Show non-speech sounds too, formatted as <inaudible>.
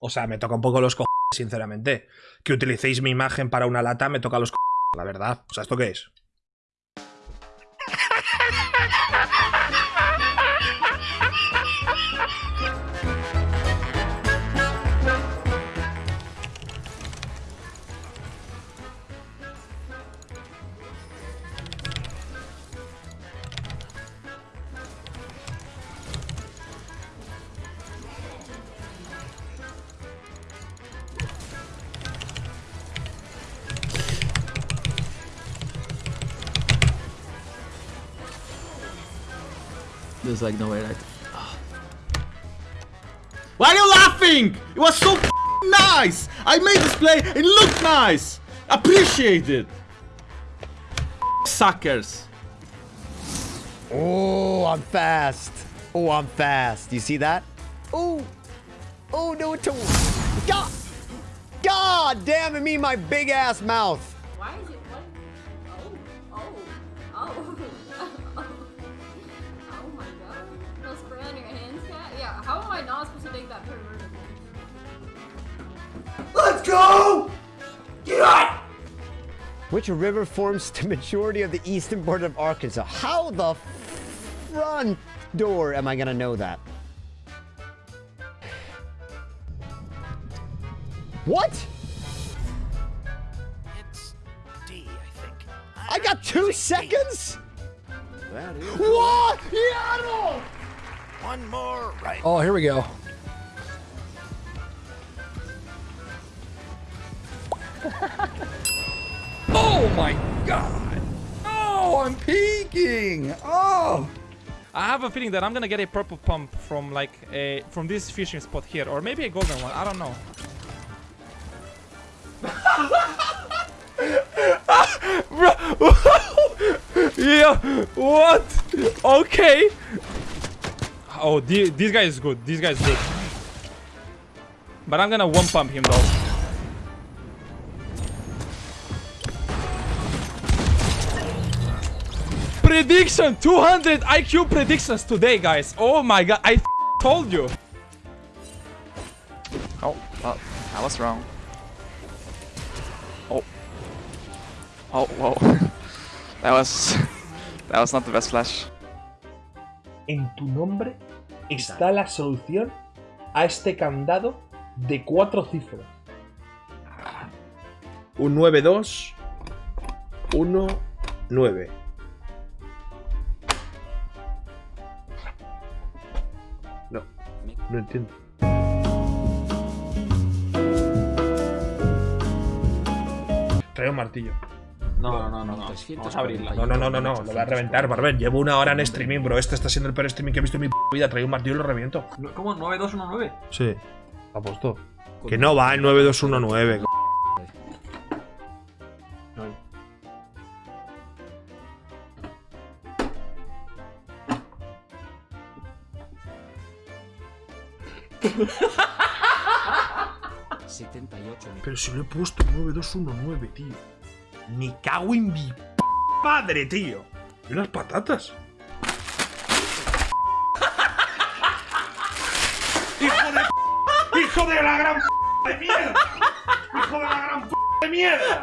O sea, me toca un poco los cojones, sinceramente. Que utilicéis mi imagen para una lata me toca los cojones, la verdad. O sea, ¿esto qué es? There's like no way like. Why are you laughing? It was so nice. I made this play. It looked nice. Appreciate it. Suckers. Oh, I'm fast. Oh, I'm fast. You see that? Oh, oh no, it's a God. God damn it, me, my big ass mouth. Why is it Which river forms the majority of the eastern border of Arkansas? How the front door am I gonna know that? What? It's D, I think. I got two seconds? That is. What? Yeah, One more right. Oh, here we go. <laughs> My god! Oh, I'm peeking! Oh! I have a feeling that I'm gonna get a purple pump from like a from this fishing spot here, or maybe a golden one. I don't know. <laughs> Yeah, what? Okay. Oh, the, this guy is good. This guy is good. But I'm gonna one pump him though. Prediction 200 IQ predictions today, guys. Oh my god, I told you. Oh, oh, I was wrong. Oh. Oh, whoa. <laughs> that was... <laughs> That was not the best flash. En tu nombre está la solución a este candado de cuatro cifras. Un 9-2, 1-9. No, no entiendo. Trae un martillo. No, no, no, no. no. Vamos a abrirla. No, no, no, no, no, lo voy a reventar, Barber. Llevo una hora en streaming, bro. Este está siendo el peor streaming que he visto en mi p vida. Traigo un martillo y lo reviento. ¿Cómo? ¿9219? Sí, apuesto. Que no va en 9219. Pero si lo he puesto 9219, tío. Me cago en mi padre, tío. Y unas patatas. ¡Hijo de ¡Hijo de la gran de mierda! ¡Hijo de la gran de mierda!